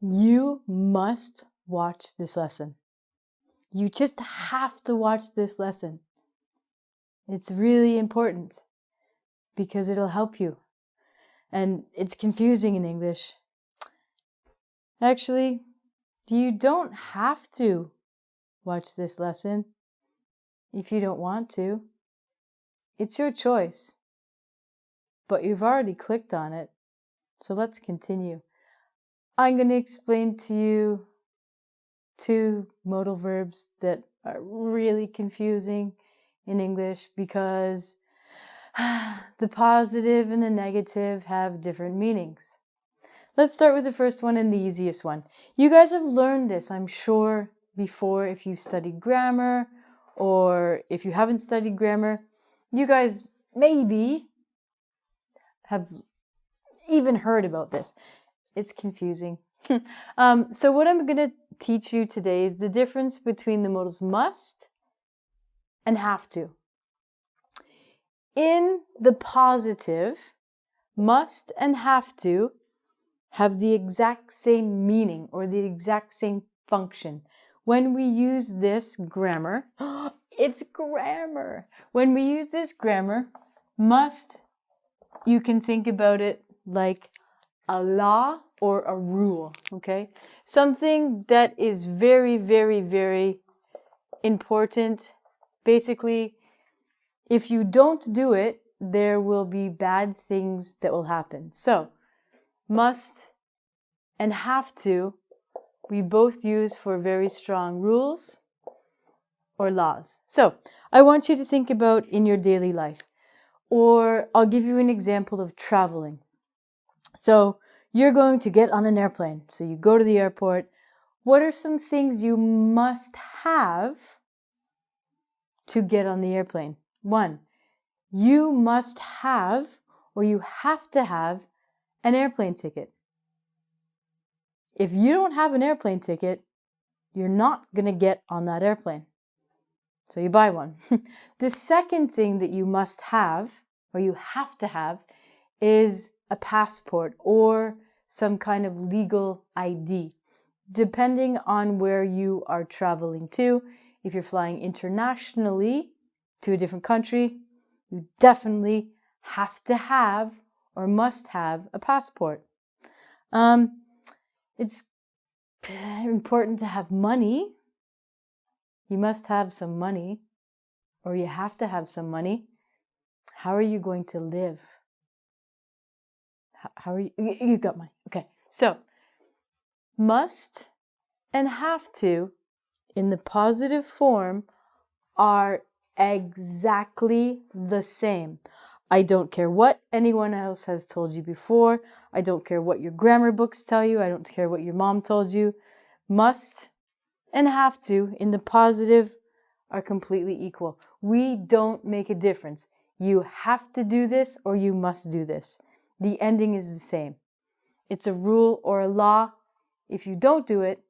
You must watch this lesson. You just have to watch this lesson. It's really important because it'll help you. And it's confusing in English. Actually, you don't have to watch this lesson if you don't want to. It's your choice. But you've already clicked on it. So let's continue. I'm going to explain to you two modal verbs that are really confusing in English because the positive and the negative have different meanings. Let's start with the first one and the easiest one. You guys have learned this, I'm sure, before if you studied grammar or if you haven't studied grammar. You guys maybe have even heard about this. It's confusing. um, so what I'm going to teach you today is the difference between the modals must and have to. In the positive, must and have to have the exact same meaning or the exact same function. When we use this grammar, it's grammar. When we use this grammar, must, you can think about it like a law or a rule, okay? Something that is very, very, very important. Basically, if you don't do it, there will be bad things that will happen. So, must and have to, we both use for very strong rules or laws. So, I want you to think about in your daily life. Or I'll give you an example of traveling. So you're going to get on an airplane. So you go to the airport. What are some things you must have to get on the airplane? One, you must have or you have to have an airplane ticket. If you don't have an airplane ticket, you're not going to get on that airplane. So you buy one. the second thing that you must have or you have to have is a passport or some kind of legal ID, depending on where you are traveling to. If you're flying internationally to a different country, you definitely have to have or must have a passport. Um, it's important to have money. You must have some money, or you have to have some money. How are you going to live? How are you? You got money. Okay. So, must and have to in the positive form are exactly the same. I don't care what anyone else has told you before. I don't care what your grammar books tell you. I don't care what your mom told you. Must and have to in the positive are completely equal. We don't make a difference. You have to do this or you must do this the ending is the same. It's a rule or a law. If you don't do it,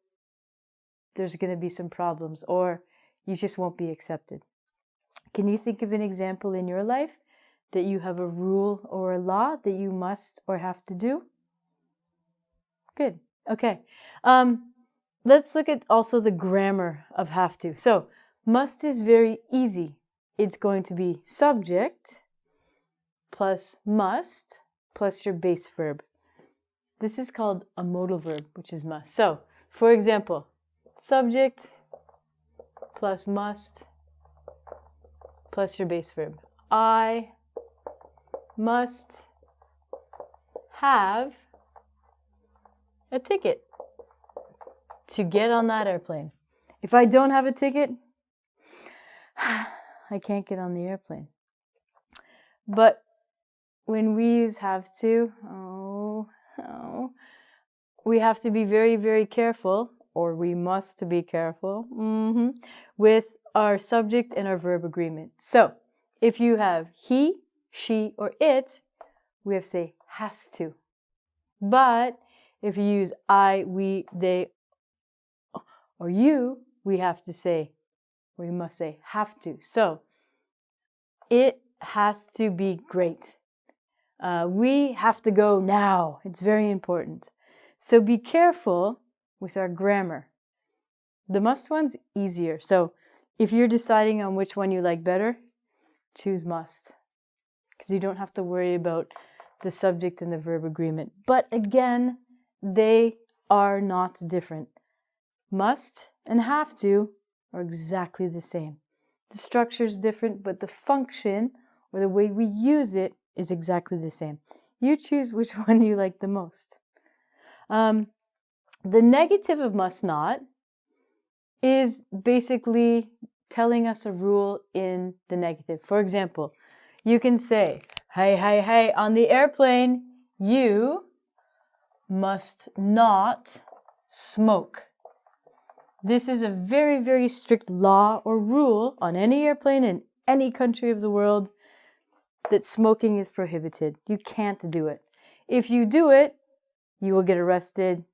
there's going to be some problems or you just won't be accepted. Can you think of an example in your life that you have a rule or a law that you must or have to do? Good. Okay. Um, let's look at also the grammar of have to. So must is very easy. It's going to be subject plus must plus your base verb. This is called a modal verb, which is must. So, for example, subject plus must plus your base verb. I must have a ticket to get on that airplane. If I don't have a ticket, I can't get on the airplane. But when we use have to, oh, oh, we have to be very, very careful, or we must be careful, mm -hmm, with our subject and our verb agreement. So, if you have he, she, or it, we have to say has to. But if you use I, we, they, or you, we have to say, we must say have to. So, it has to be great. Uh, we have to go now. It's very important. So be careful with our grammar. The must one's easier. So if you're deciding on which one you like better, choose must because you don't have to worry about the subject and the verb agreement. But again, they are not different. Must and have to are exactly the same. The structure is different, but the function or the way we use it is exactly the same. You choose which one you like the most. Um, the negative of must not is basically telling us a rule in the negative. For example, you can say, hey, hey, hey, on the airplane, you must not smoke. This is a very, very strict law or rule on any airplane in any country of the world that smoking is prohibited. You can't do it. If you do it, you will get arrested,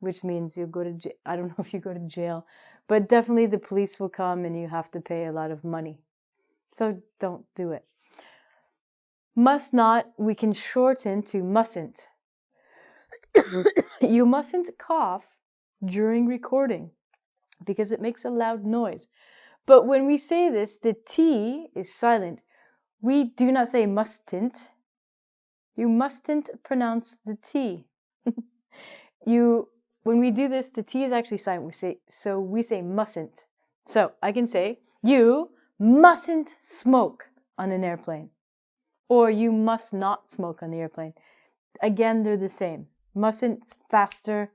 which means you'll go to jail. I don't know if you go to jail, but definitely the police will come and you have to pay a lot of money. So don't do it. Must not, we can shorten to mustn't. you mustn't cough during recording because it makes a loud noise. But when we say this, the T is silent. We do not say mustn't. You mustn't pronounce the T. you, when we do this, the T is actually silent. We say, so we say mustn't. So I can say, you mustn't smoke on an airplane. Or you must not smoke on the airplane. Again, they're the same. Mustn't faster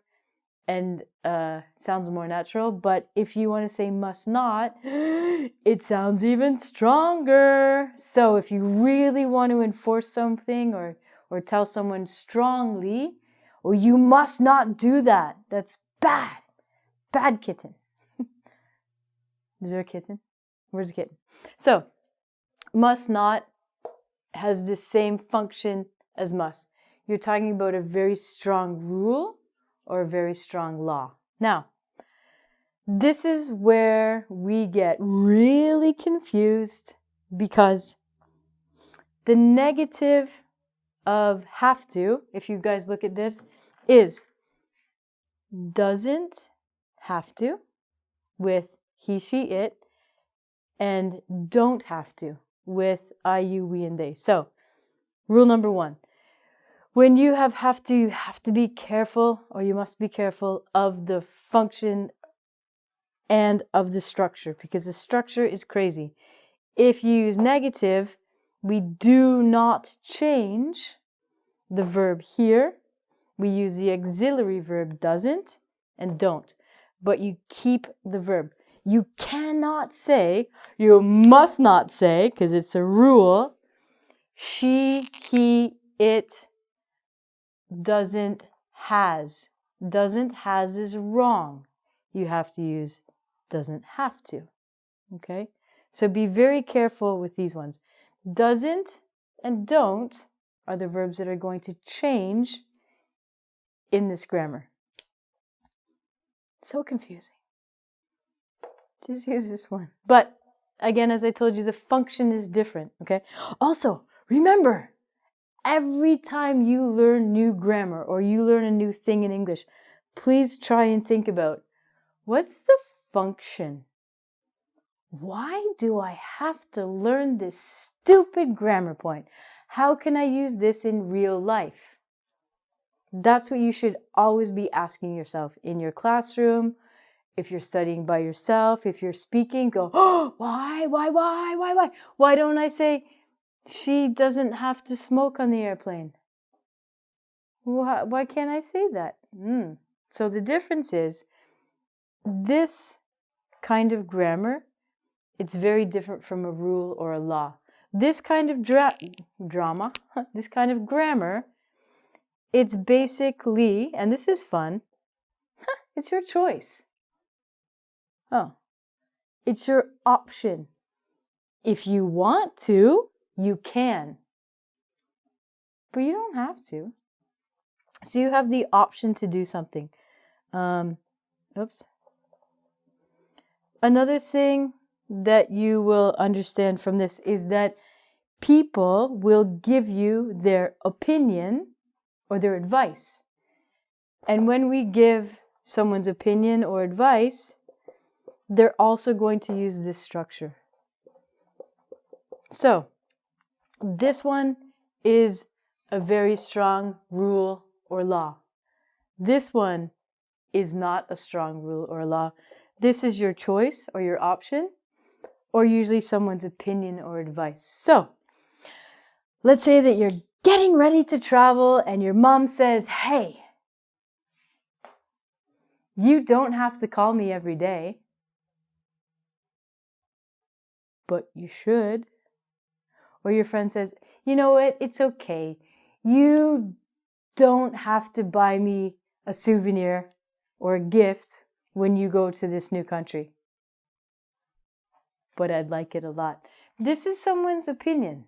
and uh, sounds more natural. But if you want to say must not, it sounds even stronger. So if you really want to enforce something or, or tell someone strongly, or you must not do that, that's bad. Bad kitten. Is there a kitten? Where's the kitten? So, must not has the same function as must. You're talking about a very strong rule or a very strong law. Now, this is where we get really confused because the negative of have to, if you guys look at this, is doesn't have to with he, she, it, and don't have to with I, you, we, and they. So, rule number one when you have have to, have to be careful, or you must be careful of the function and of the structure, because the structure is crazy. If you use negative, we do not change the verb here. We use the auxiliary verb doesn't and don't, but you keep the verb. You cannot say, you must not say, because it's a rule, she, he, it, doesn't has. Doesn't has is wrong. You have to use doesn't have to. Okay? So be very careful with these ones. Doesn't and don't are the verbs that are going to change in this grammar. So confusing. Just use this one. But again, as I told you, the function is different. Okay? Also, remember, every time you learn new grammar or you learn a new thing in English, please try and think about what's the function? Why do I have to learn this stupid grammar point? How can I use this in real life? That's what you should always be asking yourself in your classroom. If you're studying by yourself, if you're speaking, go, oh, why, why, why, why, why? Why don't I say, she doesn't have to smoke on the airplane. Why, why can't I say that? Mm. So the difference is this kind of grammar, it's very different from a rule or a law. This kind of dra drama, this kind of grammar, it's basically, and this is fun, it's your choice. Oh, it's your option. If you want to, you can. But you don't have to. So you have the option to do something. Um, oops. Another thing that you will understand from this is that people will give you their opinion or their advice. And when we give someone's opinion or advice, they're also going to use this structure. So, this one is a very strong rule or law. This one is not a strong rule or law. This is your choice or your option, or usually someone's opinion or advice. So, let's say that you're getting ready to travel and your mom says, Hey, you don't have to call me every day, but you should. Or your friend says, You know what? It's okay. You don't have to buy me a souvenir or a gift when you go to this new country. But I'd like it a lot. This is someone's opinion.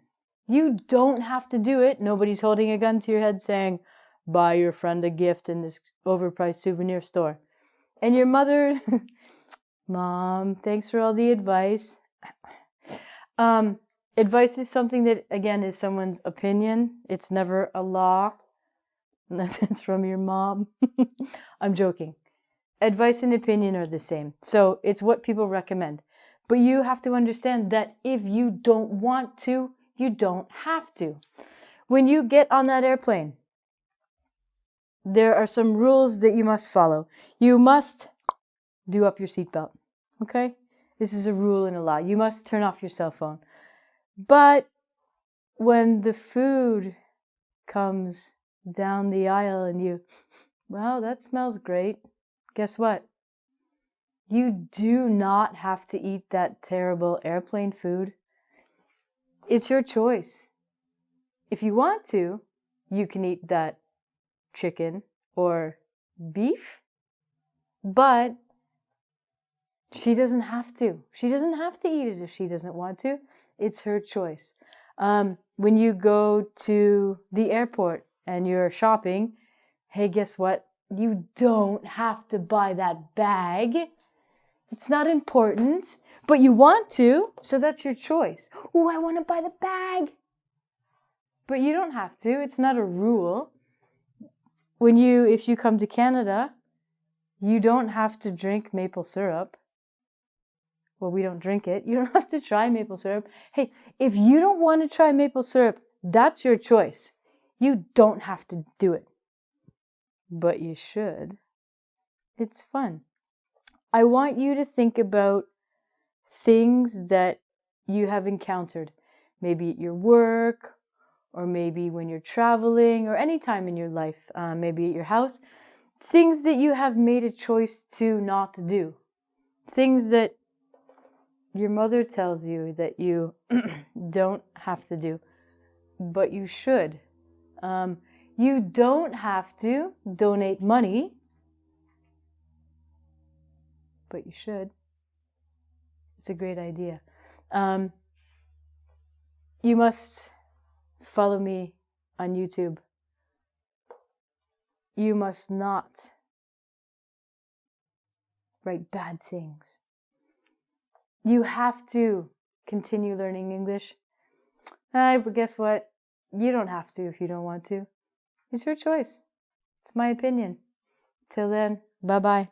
You don't have to do it. Nobody's holding a gun to your head saying, buy your friend a gift in this overpriced souvenir store. And your mother, mom, thanks for all the advice. Um, advice is something that, again, is someone's opinion. It's never a law unless it's from your mom. I'm joking. Advice and opinion are the same. So it's what people recommend. But you have to understand that if you don't want to, you don't have to. When you get on that airplane, there are some rules that you must follow. You must do up your seatbelt. Okay? This is a rule and a law. You must turn off your cell phone. But when the food comes down the aisle and you, well, that smells great. Guess what? You do not have to eat that terrible airplane food. It's your choice. If you want to, you can eat that chicken or beef, but she doesn't have to. She doesn't have to eat it if she doesn't want to. It's her choice. Um, when you go to the airport and you're shopping, hey, guess what? You don't have to buy that bag. It's not important, but you want to, so that's your choice. Oh, I want to buy the bag. But you don't have to. It's not a rule. When you, if you come to Canada, you don't have to drink maple syrup. Well, we don't drink it. You don't have to try maple syrup. Hey, if you don't want to try maple syrup, that's your choice. You don't have to do it. But you should. It's fun. I want you to think about things that you have encountered, maybe at your work, or maybe when you're traveling, or any time in your life, uh, maybe at your house, things that you have made a choice to not do, things that your mother tells you that you don't have to do, but you should. Um, you don't have to donate money, but you should. It's a great idea. Um, you must follow me on YouTube. You must not write bad things. You have to continue learning English. Uh, but guess what? You don't have to if you don't want to. It's your choice. It's my opinion. Till then, bye bye.